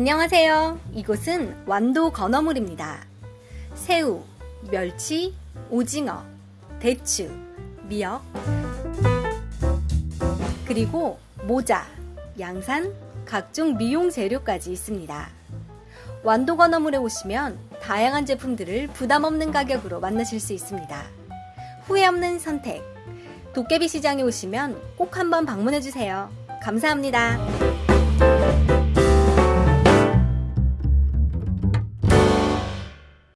안녕하세요. 이곳은 완도 건어물입니다. 새우, 멸치, 오징어, 대추, 미역, 그리고 모자, 양산, 각종 미용 재료까지 있습니다. 완도 건어물에 오시면 다양한 제품들을 부담 없는 가격으로 만나실 수 있습니다. 후회 없는 선택. 도깨비 시장에 오시면 꼭 한번 방문해 주세요. 감사합니다.